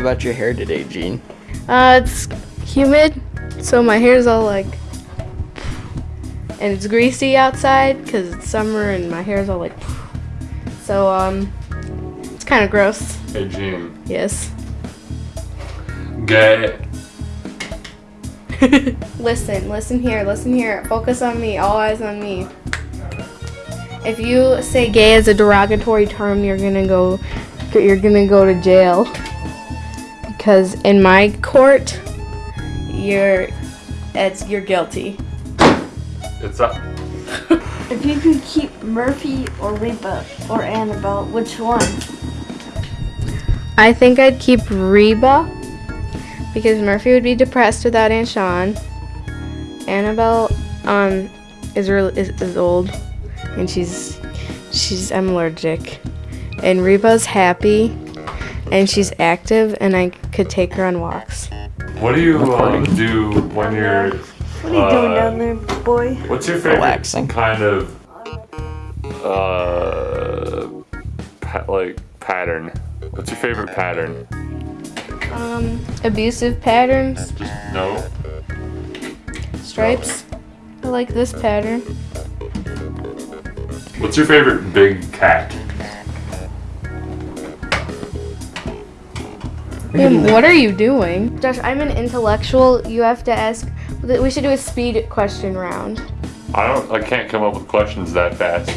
feeling about your hair today, Jean? Uh, it's humid, so my hair's all like, and it's greasy outside because it's summer and my hair's all like, so um, it's kind of gross. Hey, Jean. Yes. Gay. listen, listen here, listen here. Focus on me. All eyes on me. If you say gay as a derogatory term, you're gonna go, you're gonna go to jail. Because in my court, you're, it's you're guilty. It's up. If you could keep Murphy or Reba or Annabelle, which one? I think I'd keep Reba because Murphy would be depressed without Aunt Sean. Annabelle um is real is, is old and she's she's I'm allergic. And Reba's happy and she's active and I could take her on walks. What do you um, do when you're? What are you doing uh, down there, boy? What's your favorite Relaxing. kind of uh pa- like pattern? What's your favorite pattern? Um abusive patterns, Just no. stripes. I like this pattern. What's your favorite big cat? Liam, what are you doing? Josh, I'm an intellectual. You have to ask. We should do a speed question round. I don't. I can't come up with questions that fast.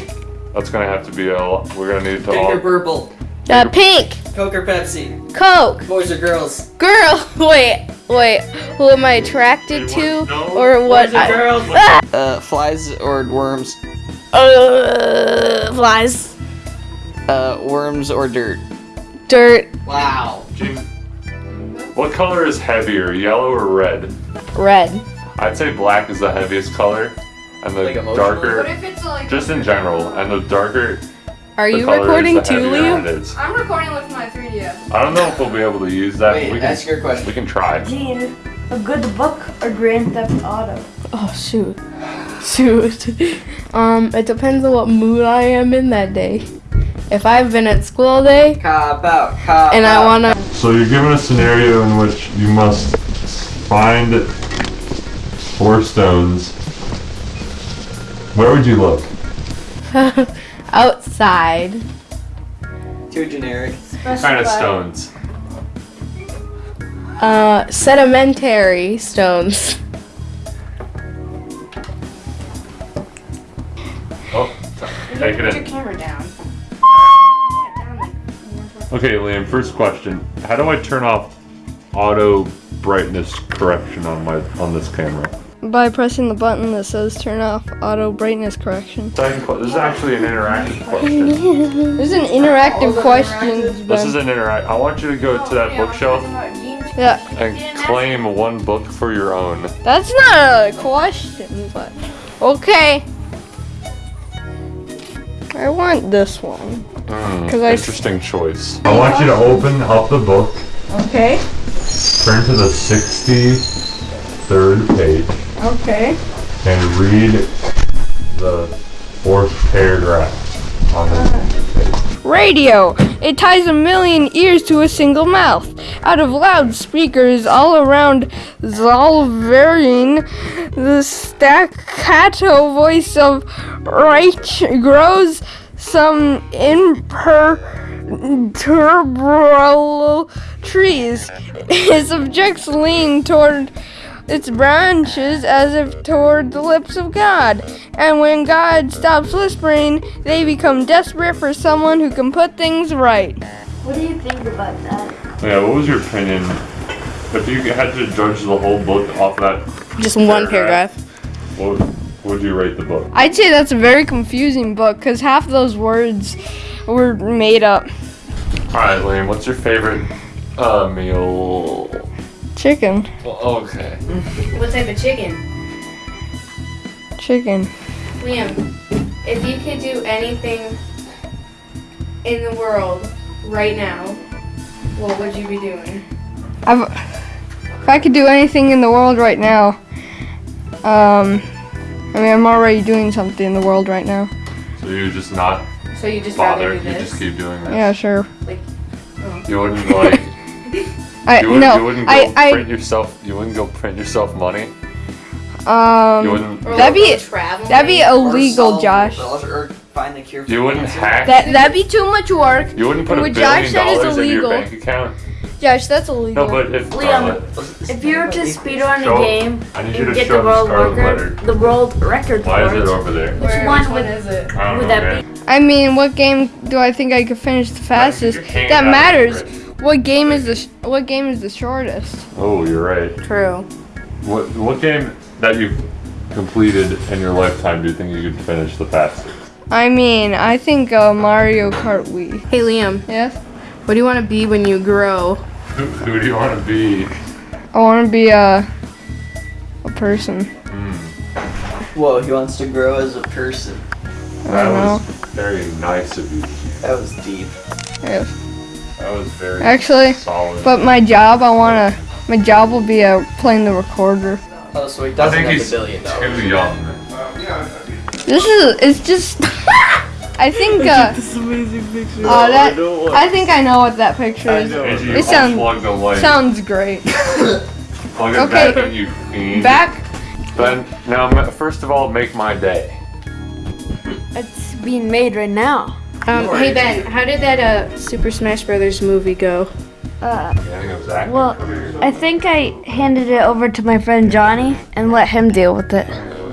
That's gonna have to be a. We're gonna need to Pink or all. purple? Uh, pink, Coke or Pepsi? Coke, Boys or girls? girl. Wait, wait. Who am I attracted Wait, to. No. or what? Boys or I- girls? Ah! Uh, flies or worms? Uh, flies, Uh, worms or dirt? dirt, Wow. Gene, what color is heavier, yellow or red? red. I'd say black is the heaviest color, and the Like emotional? darker, if it's like just in general, and the darker Are the you color recording is, the too, heavier Liam? it is. I'm recording with my 3DS. I don't know if we'll be able to use that. Wait, but we can, ask your question. we can try. Gene, a good book or Grand Theft Auto? Oh shoot, shoot. um, it depends on what mood I am in that day. If I've been at school all day Cop out, cop and I wanna, So you're given a scenario in which you must find four stones. Where would you look? outside. Too generic. What kind of stones? Uh, sedimentary stones. Oh, take it in. Put your camera down. Okay, Liam. First question: How do I turn off auto brightness correction on my on this camera? By pressing the button that says turn off auto brightness correction. Second, que- this is actually an interactive question. This is an interactive question. This is an interact. I want you to go to that bookshelf Yeah, and claim one book for your own. that's not a question, but okay. I want this one. Hmm, 'Cause I- interesting choice. I want you to open up the book. Okay. Turn to the 63rd page Okay. and read the fourth paragraph on the page. Radio. It ties a million ears to a single mouth. Out of loudspeakers all around Zollverein, the staccato voice of Reich grows some imperturbable trees. Its objects lean toward its branches as if toward the lips of God. And when God stops whispering, they become desperate for someone who can put things right. What do you think about that? Yeah, what was your opinion? If you had to judge the whole book off that, Just one paragraph. what would you rate the book? I'd say that's a very confusing book because half of those words were made up. Alright, Liam, what's your favorite uh, meal? Chicken. Well, okay. What type of chicken? Chicken. Liam, if you could do anything in the world right now, what would you be doing? I've, if I could do anything in the world right now, um, I mean, I'm already doing something in the world right now. So you're just not So you just bother, do you just keep doing that. Yeah, sure. You wouldn't like I You wouldn't, no. you wouldn't go I print yourself. You wouldn't go print yourself money. I You um. wouldn't. That'd be- travel. That'd be illegal, solve- Josh. Or find the cure You wouldn't cancer. hack. That that'd be too much work. you wouldn't put a billion Josh dollars in your bank account. Josh, that's illegal. No, but if Liam, Scarlet- If you were to speedrun Show- a game I need you and to get the the world record, the world record Why is it it, over there? Where, one which one would- is it? I would know, that man. I mean, what game do I think I could finish the fastest? your That matters. What game is the sh- what game is the shortest? Oh, you're right. True. What what game that you've completed in your lifetime do you think you could finish the fastest? I mean, I think uh, Mario Kart Wii. Hey Liam, Yes. what do you want to be when you grow? Who, who do you want to be? I want to be a a person. Whoa, he wants to grow as a person. I That don't know. was very nice of you. That was deep. Yes. That was very Actually, solid. but my job, I wanna. My job will be uh, playing the recorder. Oh, so he I doesn't think have he's a billion dollars. too young. This is. It's just. I think. Uh, This amazing picture. Oh, that- I think I know what that picture is. Angie, It sound- unplug the light. Sounds great. Plug it okay. back in, you fiend. Back. Ben, now first of all, make my day. It's being made right now. Um, hey Ben, how did that uh, Super Smash Brothers movie go? Uh, Yeah, I think it was acting. Well, I think I handed it over to my friend Johnny and let him deal with it.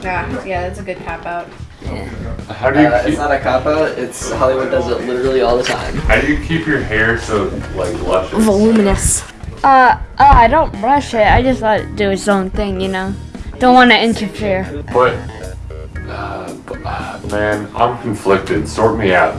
Yeah, yeah, that's a good cop out. How do you Uh, keep, it's not a cop out. It's Hollywood does it literally all the time. how do you keep your hair so like luscious? Voluminous. Uh, oh, I don't brush it. I just let it do its own thing, you know. Don't want to interfere. But uh, b- uh, man, I'm conflicted. Sort me out.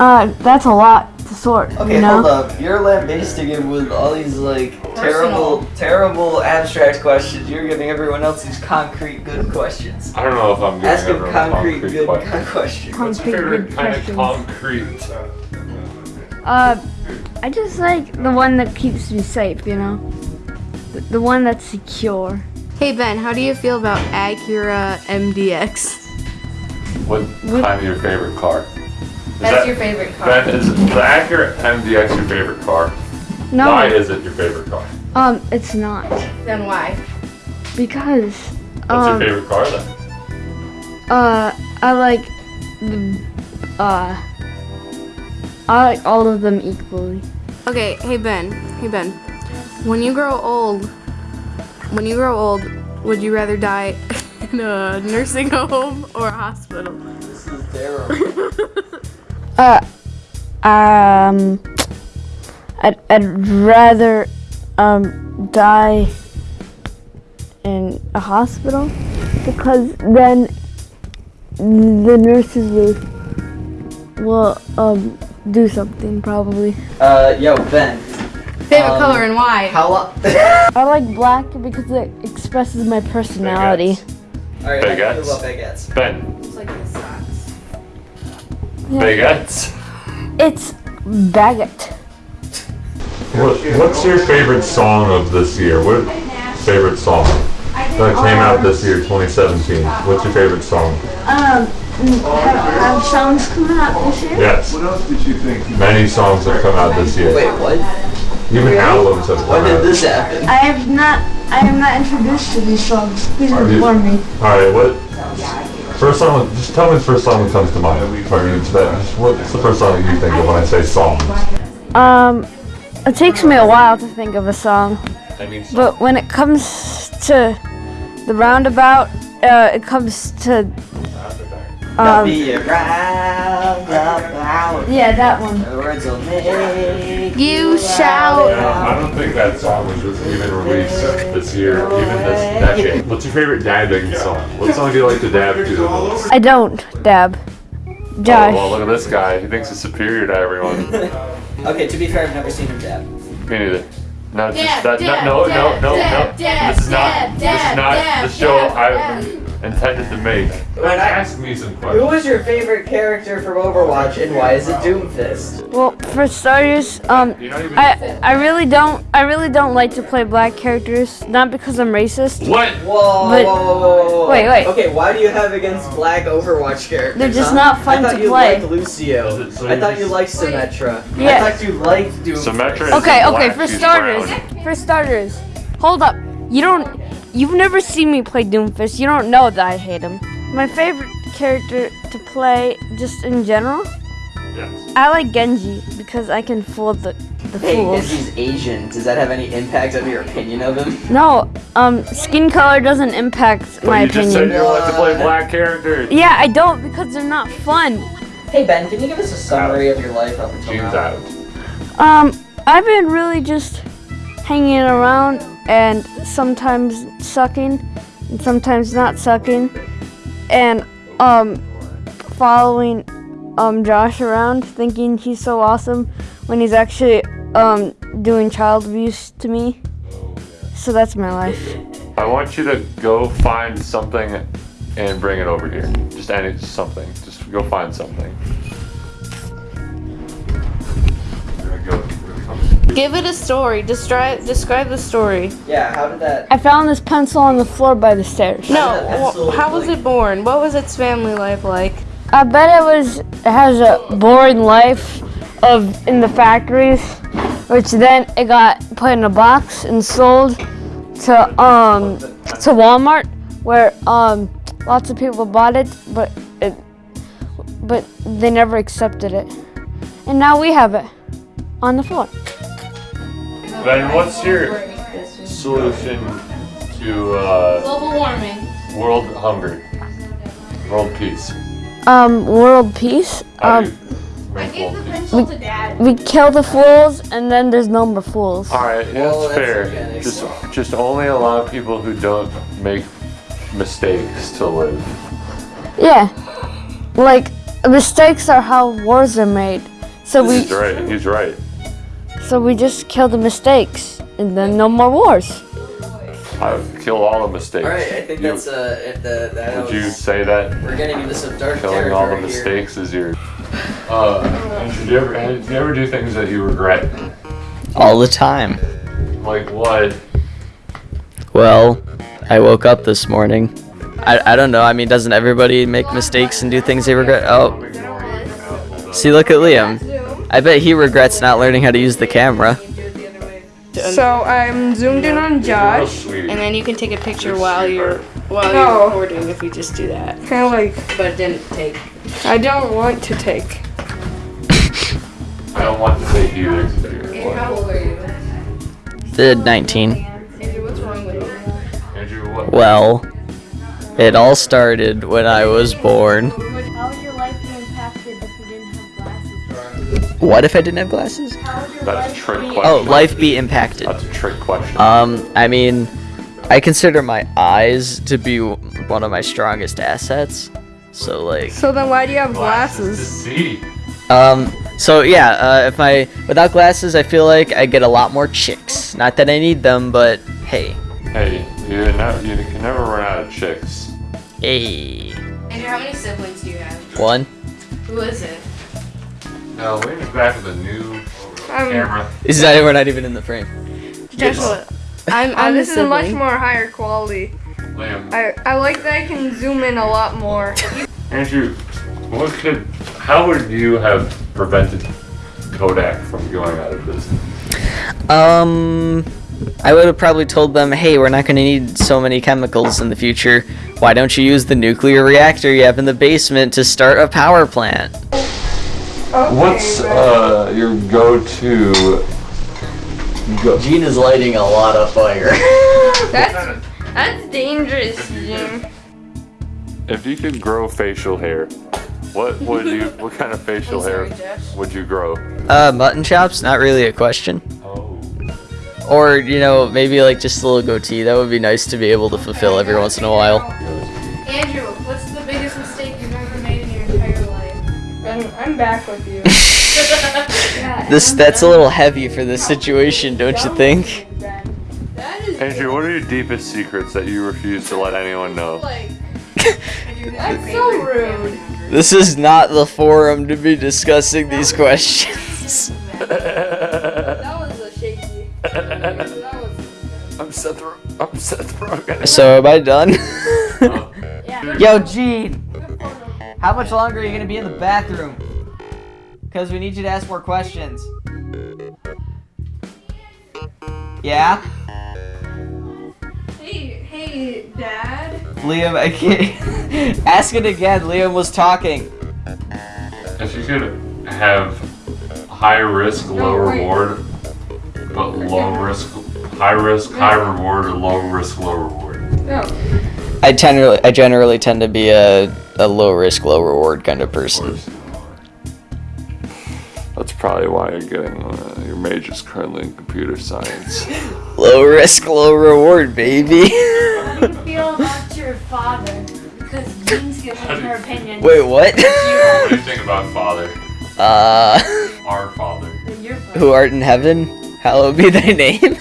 Uh, that's a lot to sort, Okay, you know. hold up. You're lambasting him with all these like terrible, terrible abstract questions. You're giving everyone else these concrete good questions. I don't know if I'm giving Ask him everyone concrete, concrete good questions. questions. What's your Concrete favorite good kind of questions. concrete? Uh, I just like the one that keeps me safe, you know. The, the one that's secure. Hey Ben, how do you feel about Acura MDX? What kind of your favorite car? Is That's that- your favorite car. That is is the Acura MDX your favorite car? No, Why is it your favorite car? um, it's not Then why? because What's um, your favorite car then? uh, I like the uh, I like all of them equally. Okay, hey Ben, hey Ben. When you grow old, when you grow old, would you rather die in a nursing home or a hospital? This is terrible. Uh, um, I'd, I'd rather um die in a hospital because then the nurses will will um do something probably. uh, yo, Ben. Favorite Um, color and why? How? I like black because it expresses my personality. All right, Baguettes. I love baguettes. Ben, baguettes. It's baguette. What, what's your favorite song of this year? What favorite song that came out this year, 2017? What's your favorite song? Um, have, have songs coming out this year? Yes. What else did you think? Many songs have come out this year. Wait, what? Even albums have come When did this happen? I have not. I am not introduced to these songs. Please Are you- inform me. Alright, what? First song, just tell me the first song that comes to mind. Or it's that, what's the first song that you think of when I say song? Um, it takes me a while to think of a song, but when it comes to the roundabout, uh, it comes to um, Be around about. yeah, that one. The words will make You shout. I don't think that song was even released this year, even this decade. What's your favorite dabbing song? What song do you like to dab to the most? I don't dab. Josh. Oh, well, look at this guy. He thinks he's superior to everyone. Okay, to be fair, I've never seen him dab. Me neither. No, just Dab, that. dab, no, no, dab, no, no, dab, no. dab, This is not. dab, This is not dab, the show. dab, I. intended to make. When I- Ask me some Who questions. was your favorite character from Overwatch and why is it Doomfist? Well, for starters, um, You're I I really don't I really don't like to play black characters. Not because I'm racist. What? Whoa, But- whoa, whoa, whoa, whoa. Wait, wait. Okay, why do you have against black Overwatch characters? They're just huh? not fun to play. I thought you play. liked Lucio. So I thought you liked Symmetra. Yeah. I thought you liked Doomfist. Symmetra is Okay, in okay. black, For starters, brown. for starters, hold up. You don't. You've never seen me play Doomfist. You don't know that I hate him. My favorite character to play, just in general, Yes. I like Genji because I can fool the the Hey, fools. Genji's Asian. Does that have any impact on your opinion of him? No, um, skin color doesn't impact But my you just said opinion. you like to play black characters. Yeah, I don't because they're not fun. Hey Ben, can you give us a summary of your life up until Gene's now? out. Um, I've been really just hanging around and sometimes sucking and sometimes not sucking and um following um Josh around thinking he's so awesome when he's actually um doing child abuse to me. So that's my life. I want you to go find something and bring it over here. Just any something. Just go find something. Give it a story. Describe describe the story. Yeah, how did that? I found this pencil on the floor by the stairs. No, How did that how was like- it born? What was its family life like? I bet it was it has a boring life of in the factories, which then it got put in a box and sold to um to Walmart, where um lots of people bought it, but it but they never accepted it, and now we have it on the floor. Ben, what's your solution to uh, Global warming. world hunger? World peace. Um, world peace. Um, you make the pencil to dad. we kill the fools, and then there's no more fools. Alright, yeah, Well, that's that's fair. organic, Just, just only allow people who don't make mistakes to live. Yeah. Like mistakes are how wars are made. So we He's right. He's right. So we just kill the mistakes and then no more wars. I would kill all the mistakes. All right, I think You- that's uh, it- the, that Would you say that We're getting into some dark killing all the mistakes is your? Uh, and should you ever, do you ever do things that you regret? All the time. Like what? Well, I woke up this morning. I, I don't know. I mean, doesn't everybody make mistakes and do things they regret? Oh, see, look at Liam. I bet he regrets not learning how to use the camera. So I'm zoomed in on Josh. And then you can take a picture while you're while No. you're recording if you just do that. Kind of like But it didn't take. I don't want to take. I don't want to take either. How old are you? The 19. Andrew, what's wrong with you? Andrew, what? Well, it all started when I was born. What if I didn't have glasses? That's a trick question. Oh, life be impacted. That's a trick question. Um, I mean, I consider my eyes to be one of my strongest assets. So like, So then why do you have to glasses? see. um, so yeah, uh, if I without glasses, I feel like I get a lot more chicks. Not that I need them, but hey, Hey, you never, you can never run out of chicks. hey, Andrew, how many siblings do you have? one. Who is it? No, Liam's back with a new Um, camera. Is that we're not even in the frame? Joshua, I'm I'm this the is a much more higher quality. Liam, I, I like that I can zoom in a lot more. Andrew, what could, how would you have prevented Kodak from going out of business? Um, I would have probably told them, hey, we're not going to need so many chemicals in the future. Why don't you use the nuclear reactor you have in the basement to start a power plant? What's uh, your go-to? Go- Gene is lighting a lot of fire. That's that's dangerous, Jim. if you could grow facial hair, what would you? What kind of facial hair would you grow? uh, mutton chops? Not really a question. Oh, Or, you know, maybe like just a little goatee. That would be nice to be able to fulfill every once in a while. Andrew, back with you. This That's a little heavy for this situation, don't you think? Andrew, what are your deepest secrets that you refuse to let anyone know? That's so rude. This is not the forum to be discussing these questions. That was a shaky. That was. I'm Seth. Ro- I'm Seth Rogen. So am I done? Yo, Gene. How much longer are you gonna be in the bathroom? Cause we need you to ask more questions. Yeah, Hey, hey, Dad. Liam. I can't. ask it again. Liam was talking. If you could have high risk, low reward, but low risk, high risk, high reward, or low risk, low reward. No. I generally, I generally tend to be a, a low risk, low reward kind of person. That's probably why you're getting uh, your major's currently in computer science. Low risk, low reward, baby. How do you feel about your father? Because Dean's giving her opinion. Wait, what? what do you think about father? Uh, Our father. who art in heaven, hallowed be thy name.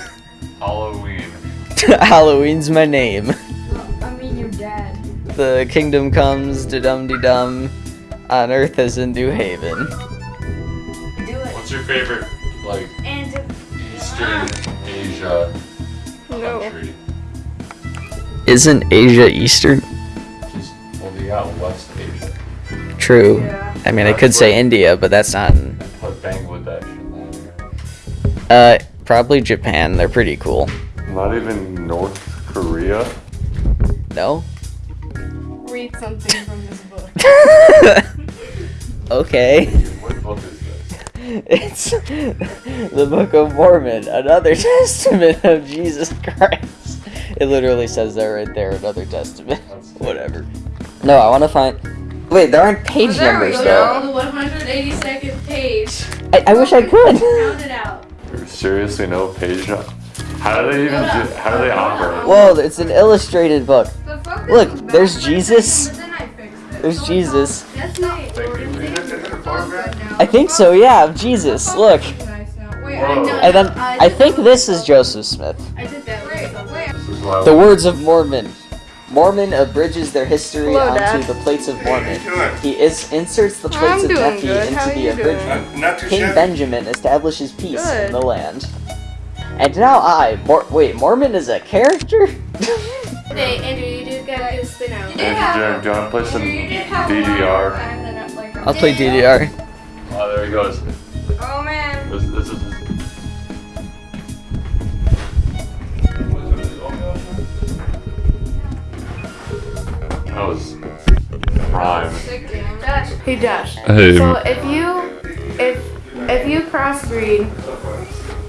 Halloween. Halloween's my name. I mean, your dad. The kingdom comes, de dum de dum, on earth as in New Haven. Do it. What's your favorite, like, And Eastern Asia No. country? Isn't Asia Eastern? Just, well, you got West Asia. True. Yeah. I mean, I could say India, but that's not. In, Put Bangladesh in there. uh, probably Japan. They're pretty cool. Not even North Korea. No? Read something from this book. okay. It's the Book of Mormon, another testament of Jesus Christ. It literally says that right there, another testament. Whatever. No, I want to find. Wait, there aren't page numbers though. On the 182nd page. I, I wish I could. Count it out. There's seriously no page up. How do they even do, how do they operate? Whoa, it's an illustrated book. The Look, there's back Jesus. There's Jesus. I think so, yeah, of Jesus. Oh, Look. Nice now. Wait, Whoa. I. And then I think this is Joseph Smith. I did that. Wait, wait. This is why The words of Mormon. Mormon abridges their history Hello, onto Dad. the plates of Mormon. How you doing? He is, inserts the plates I'm of Nephi into the abridgment. Not, not King shabby. Benjamin establishes peace Good. in the land. And now I, Mor- wait, Mormon is a character? Hey, Andrew, you do gotta do a spin out. Andrew, do you want to play some You DDR? Like, I'll play DDR. Oh, there he goes. Oh man. This, this is. That was prime. Josh. Hey, Josh. Hey, So if you if if you crossbreed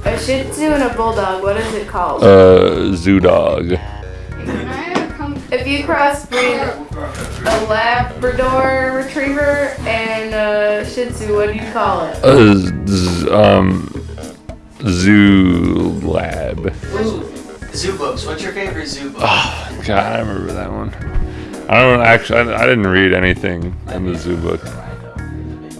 a Shih Tzu and a Bulldog, what is it called? uh, Zoo Dog. If you crossbreed a Labrador Retriever and a Shih Tzu, what do you call it? Uh, z- um, Zoo Lab. Zoo books. What's your favorite zoo book? Oh, God, I remember that one. I don't actually. I, I didn't read anything in the zoo book.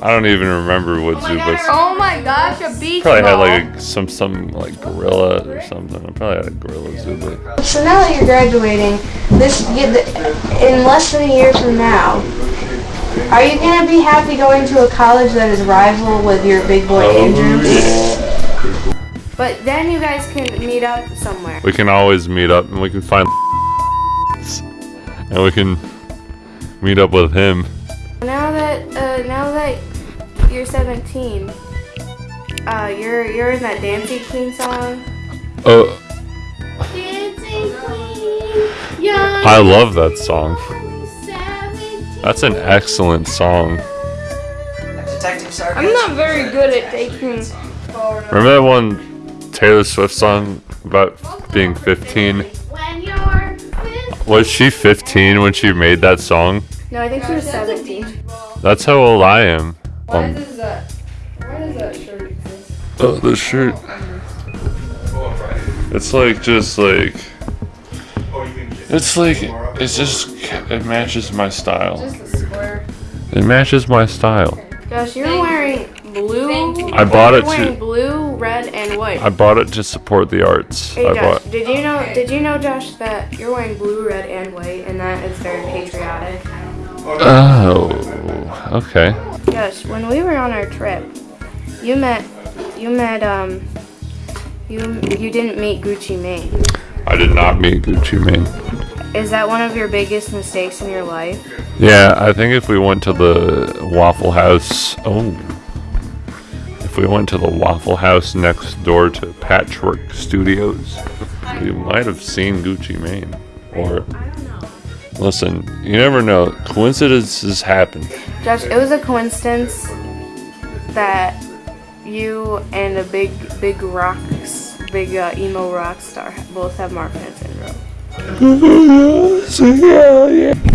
I don't even remember what zoo books. Oh my gosh, a beach Probably had like a, some some like gorilla or something. I probably had a gorilla zoo book. So now that you're graduating, this in less than a year from now, are you gonna be happy going to a college that is rival with your big boy Andrew? But then you guys can meet up somewhere. We can always meet up and we can find and we can meet up with him. Now that uh, now that you're 17, uh, you're you're in that Dancing Queen song. Oh, Dancing Queen, young. I love that song. That's an excellent song. I'm not very good at taking. Remember that one Taylor Swift song about being 15? When you're 15. Was she 15 when she made that song? No, I think she was 17. That's how old I am. Why Um, does that? Why does that shirt exist? oh, the shirt. It's like just like you can it's like it's just it matches my style. Just a. It matches my style. Gosh, you're wearing blue. I bought you're it wearing to blue red, and white. I bought it to support the arts. Hey I Josh, bought. did you know? Did you know, Josh, that you're wearing blue, red, and white, and that is very patriotic? Oh, okay. Josh, when we were on our trip, you met, you met, um, you you didn't meet Gucci Mane. I did not meet Gucci Mane. Is that one of your biggest mistakes in your life? Yeah, I think if we went to the Waffle House, oh, if we went to the Waffle House next door to Patchwork Studios, we might have seen Gucci Mane. Or, listen, you never know. Coincidences happen. Josh, it was a coincidence that you and a big, big rocks, big uh, emo rock star both have Marfan syndrome.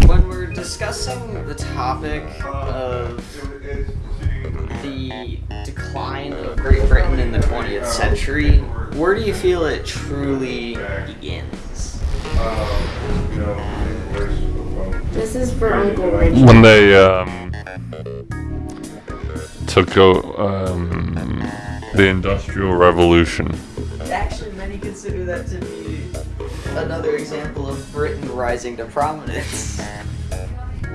When we're discussing the topic of the decline of Great Britain in the 20th century, where do you feel it truly begins? This is for Uncle Richard. When they um, took o- um, the Industrial Revolution. Actually, many consider that to be another example of Britain rising to prominence.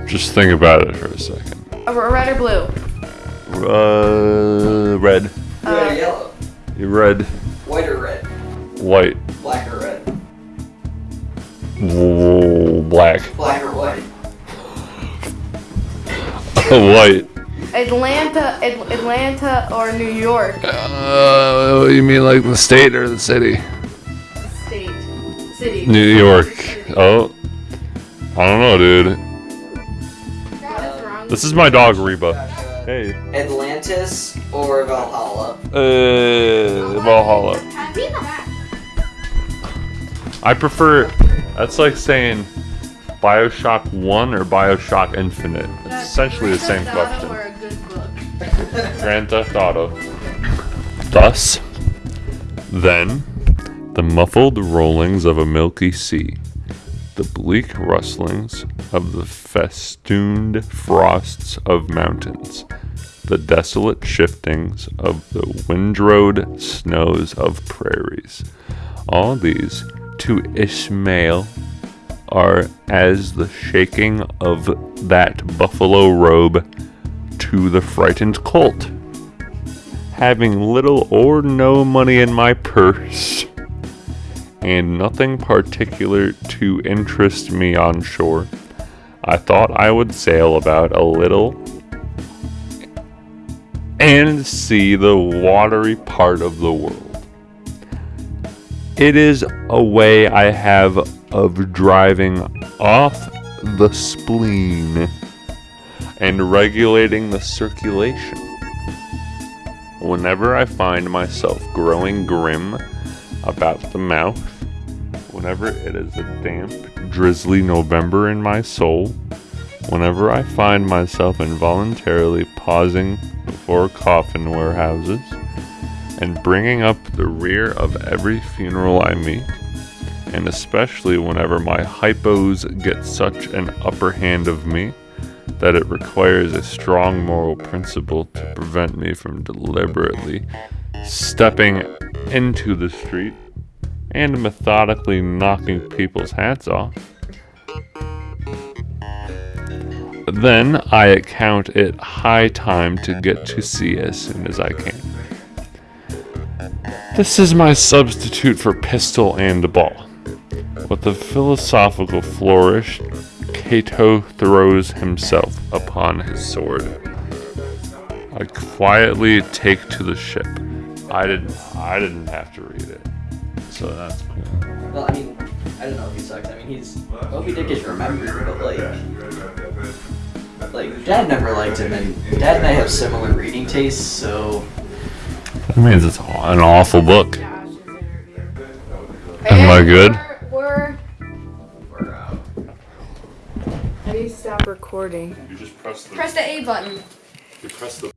Just think about it for a second. Uh, red or blue? Uh, red. Red or yellow? Red. White or red? White. Black or red? w- Black. Black or white? White. Atlanta, Ad- Atlanta or New York Uh, you mean like the state or the city? State, city. New York. Oh. I don't know, dude. This is my dog, Reba. Hey. Atlantis or Valhalla? Uh, Valhalla. I prefer. That's like saying Bioshock 1 or Bioshock Infinite. It's essentially the same question. Or a good book. Grand Theft Auto. Thus, then, the muffled rollings of a milky sea, the bleak rustlings of the festooned frosts of mountains, the desolate shiftings of the windrowed snows of prairies. All these, to Ishmael, are as the shaking of that buffalo robe to the frightened colt. Having little or no money in my purse, and nothing particular to interest me on shore, I thought I would sail about a little and see the watery part of the world. It is a way I have of driving off the spleen and regulating the circulation. Whenever I find myself growing grim about the mouth, whenever it is a damp, drizzly November in my soul, whenever I find myself involuntarily pausing before coffin warehouses and bringing up the rear of every funeral I meet, and especially whenever my hypos get such an upper hand of me that it requires a strong moral principle to prevent me from deliberately stepping into the street and methodically knocking people's hats off. Then I account it high time to get to sea as soon as I can. This is my substitute for pistol and ball. With a philosophical flourish, Cato throws himself upon his sword. I quietly take to the ship. I didn't. I didn't have to read it, so that's cool. Well, I mean, I don't know if he sucks. I mean, he's Moby Dick is remembered, but like, like Dad never liked him, and Dad and I have similar reading tastes, so That means it's an awful book. Am I good? How do you stop recording? You just press the. Press the A button. You press the